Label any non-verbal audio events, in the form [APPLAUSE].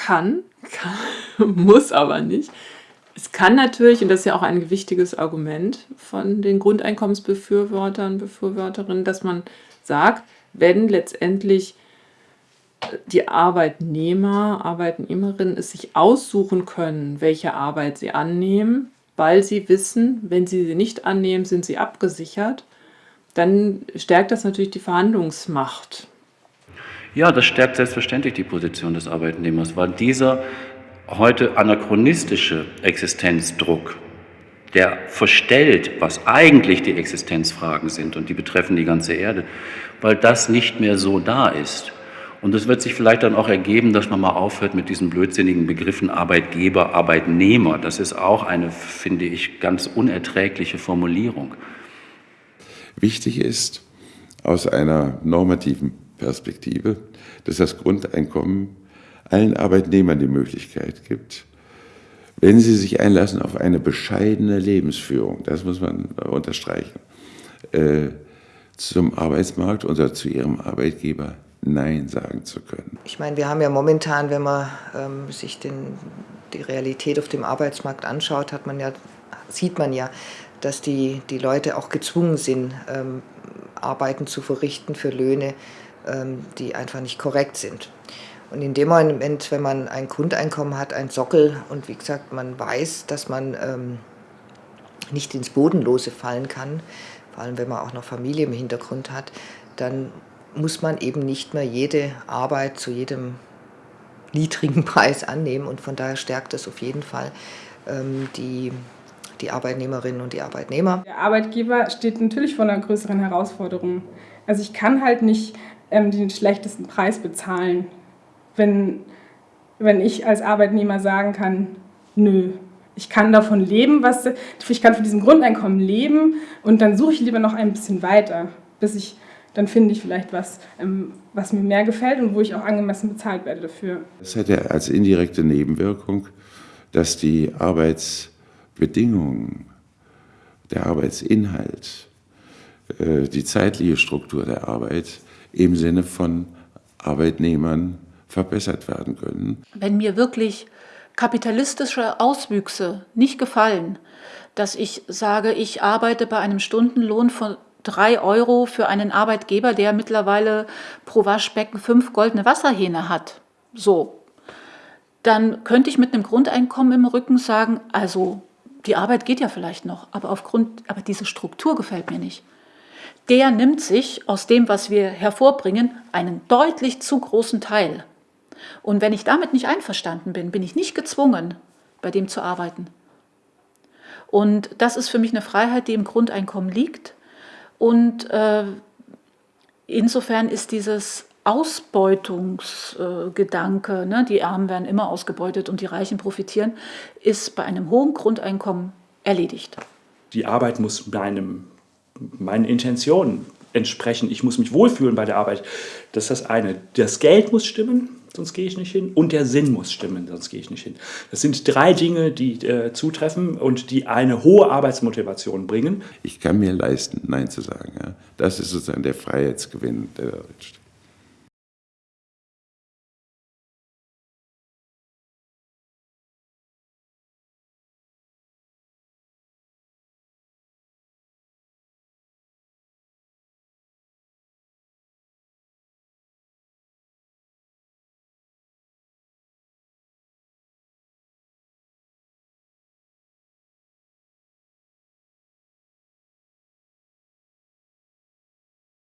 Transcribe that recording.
kann, kann [LAUGHS] muss aber nicht. Es kann natürlich, und das ist ja auch ein wichtiges Argument von den Grundeinkommensbefürwortern, Befürworterinnen, dass man sagt, wenn letztendlich die Arbeitnehmer, Arbeitnehmerinnen es sich aussuchen können, welche Arbeit sie annehmen, weil sie wissen, wenn sie sie nicht annehmen, sind sie abgesichert, dann stärkt das natürlich die Verhandlungsmacht. Ja, das stärkt selbstverständlich die Position des Arbeitnehmers, weil dieser heute anachronistische Existenzdruck, der verstellt, was eigentlich die Existenzfragen sind und die betreffen die ganze Erde, weil das nicht mehr so da ist. Und es wird sich vielleicht dann auch ergeben, dass man mal aufhört mit diesen blödsinnigen Begriffen Arbeitgeber, Arbeitnehmer. Das ist auch eine, finde ich, ganz unerträgliche Formulierung. Wichtig ist aus einer normativen Perspektive, dass das Grundeinkommen allen Arbeitnehmern die Möglichkeit gibt, wenn sie sich einlassen auf eine bescheidene Lebensführung, das muss man unterstreichen, äh, zum Arbeitsmarkt oder zu ihrem Arbeitgeber Nein sagen zu können. Ich meine, wir haben ja momentan, wenn man ähm, sich den, die Realität auf dem Arbeitsmarkt anschaut, hat man ja, sieht man ja, dass die, die Leute auch gezwungen sind, ähm, Arbeiten zu verrichten für Löhne, die einfach nicht korrekt sind. Und in dem Moment, wenn man ein Grundeinkommen hat, ein Sockel und wie gesagt, man weiß, dass man ähm, nicht ins Bodenlose fallen kann, vor allem wenn man auch noch Familie im Hintergrund hat, dann muss man eben nicht mehr jede Arbeit zu jedem niedrigen [LAUGHS] Preis annehmen und von daher stärkt es auf jeden Fall ähm, die, die Arbeitnehmerinnen und die Arbeitnehmer. Der Arbeitgeber steht natürlich vor einer größeren Herausforderung. Also ich kann halt nicht ähm, den schlechtesten Preis bezahlen, wenn, wenn ich als Arbeitnehmer sagen kann, nö, ich kann davon leben, was, ich kann von diesem Grundeinkommen leben und dann suche ich lieber noch ein bisschen weiter, bis ich dann finde ich vielleicht was, ähm, was mir mehr gefällt und wo ich auch angemessen bezahlt werde dafür. Das hat ja als indirekte Nebenwirkung, dass die Arbeitsbedingungen, der Arbeitsinhalt, äh, die zeitliche Struktur der Arbeit im Sinne von Arbeitnehmern verbessert werden können. Wenn mir wirklich kapitalistische Auswüchse nicht gefallen, dass ich sage, ich arbeite bei einem Stundenlohn von drei Euro für einen Arbeitgeber, der mittlerweile pro Waschbecken fünf goldene Wasserhähne hat. So. Dann könnte ich mit einem Grundeinkommen im Rücken sagen, also die Arbeit geht ja vielleicht noch, aber aufgrund, aber diese Struktur gefällt mir nicht. Der nimmt sich aus dem, was wir hervorbringen, einen deutlich zu großen Teil. Und wenn ich damit nicht einverstanden bin, bin ich nicht gezwungen, bei dem zu arbeiten. Und das ist für mich eine Freiheit, die im Grundeinkommen liegt. Und äh, insofern ist dieses Ausbeutungsgedanke, ne, die Armen werden immer ausgebeutet und die Reichen profitieren, ist bei einem hohen Grundeinkommen erledigt. Die Arbeit muss meinem, meinen Intentionen entsprechen. Ich muss mich wohlfühlen bei der Arbeit. Das ist das eine. Das Geld muss stimmen, sonst gehe ich nicht hin. Und der Sinn muss stimmen, sonst gehe ich nicht hin. Das sind drei Dinge, die äh, zutreffen und die eine hohe Arbeitsmotivation bringen. Ich kann mir leisten, Nein zu sagen. Ja. Das ist sozusagen der Freiheitsgewinn, der da steht.